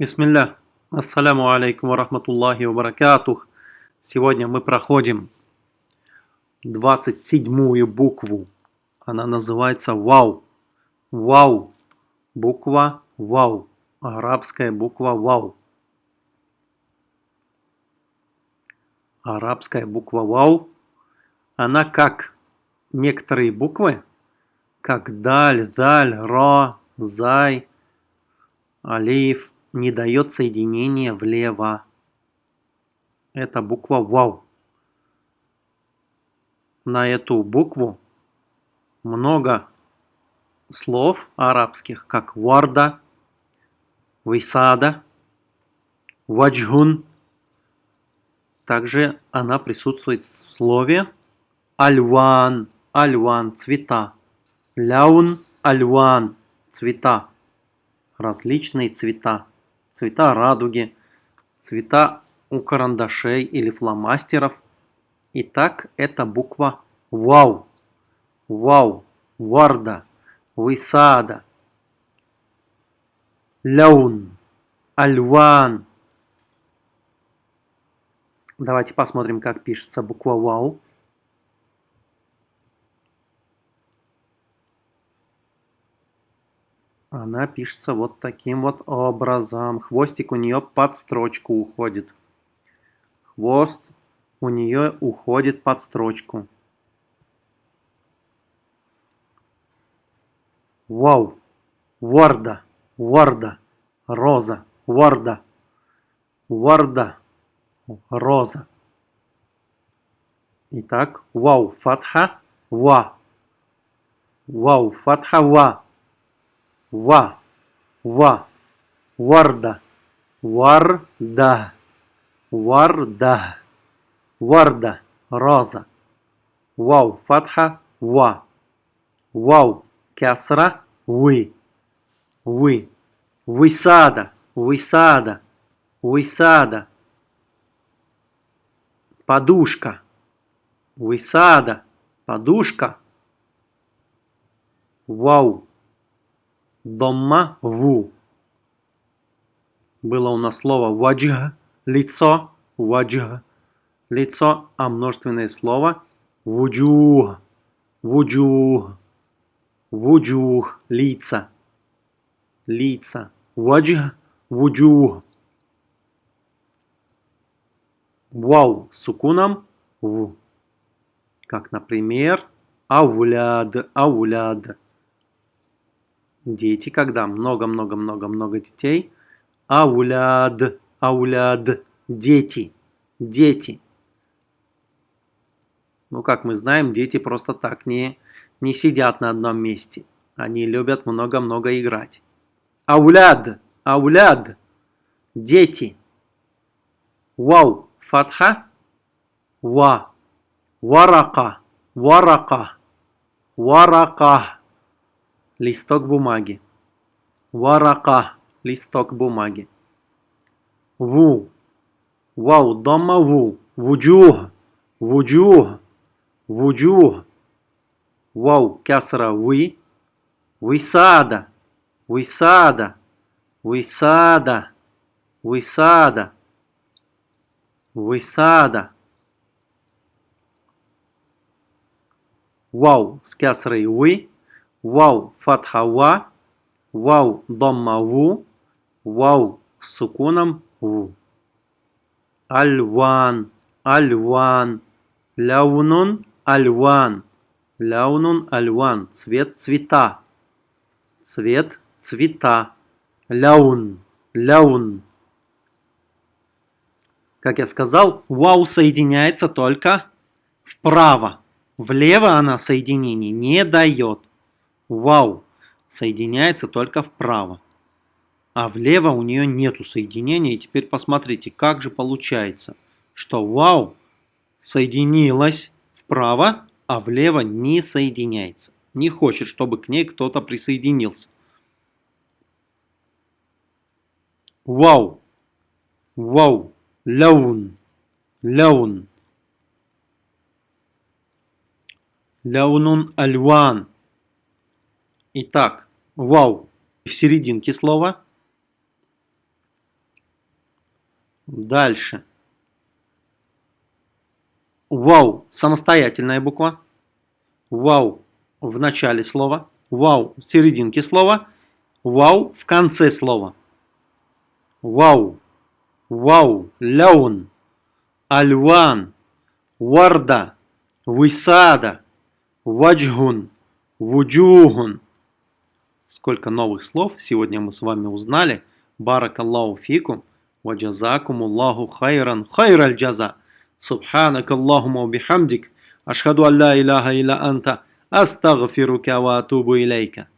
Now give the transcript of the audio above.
Бисмилля. Ассаляму алейкум рахматуллахи ва баракатух. Сегодня мы проходим 27-ю букву. Она называется Вау. Вау. Буква Вау. Арабская буква Вау. Арабская буква Вау. Она как некоторые буквы, как Даль, Даль, Ра, Зай, Алиф, не дает соединения влево. Это буква Вау. На эту букву много слов арабских, как варда, висада, ваджгун. Также она присутствует в слове альван, альван, цвета. Ляун, альван, цвета. Различные цвета цвета радуги, цвета у карандашей или фломастеров. Итак, это буква Вау. Вау. Варда. Висада. Ляун. Альван. Давайте посмотрим, как пишется буква Вау. Она пишется вот таким вот образом. Хвостик у нее под строчку уходит. Хвост у нее уходит под строчку. Вау. Варда. Варда. Роза. Варда. Варда. Роза. Итак, вау. Фатха. Ва. Вау. Фатха. Ва. Ва. Ва. Варда. Варда. Варда. Варда. Роза. Вау. Фатха. Ва. Вау. Кясра. Вы. Вы. Высада. Высада. Высада. Подушка. Высада. Подушка. Вау. Домма ву. Было у нас слово ваджх, лицо, ваджх, лицо, а множественное слово вуджух, вуджух, вуджух, лица, лица, ваджх, вуджух. Вау сукуном в. Как, например, ауляд, ауляд. Дети, когда много-много-много-много детей. Ауляд, ауляд, дети, дети. Ну, как мы знаем, дети просто так не, не сидят на одном месте. Они любят много-много играть. Ауляд, ауляд, дети. Вау, фатха, ва, варака, варака, варака листок бумаги. Варака, листок бумаги. Ву, вау, дома ву, вуджух, вуджух, вуджух. Вау, кясра вы, висада, висада, висада, висада, висада. Вау с кясрой вы, Вау фатха ва, вау домма вау с сукуном ву. Альван, альван, ляунун, альван, ляунун, альван, цвет, цвета, цвет, цвета, ляун, ляун. Как я сказал, вау соединяется только вправо. Влево она соединение не дает. Вау соединяется только вправо. А влево у нее нету соединения. И теперь посмотрите, как же получается, что вау соединилась вправо, а влево не соединяется. Не хочет, чтобы к ней кто-то присоединился. Вау. Вау. Ляун. Ляун. Ляунун альван. Итак, вау в серединке слова. Дальше. Вау – самостоятельная буква. Вау в начале слова. Вау в серединке слова. Вау в конце слова. Вау. Вау. Ляун. Альван. Варда. Висада. Ваджгун. Вуджугун. Сколько новых слов сегодня мы с вами узнали. Баракаллаху фикум. Ваджазакум Аллаху хайран хайраль джаза. Субханак Аллахума бихамдик. Ашхаду алла илляха илля анта. Астагфирука ва атубу илейка.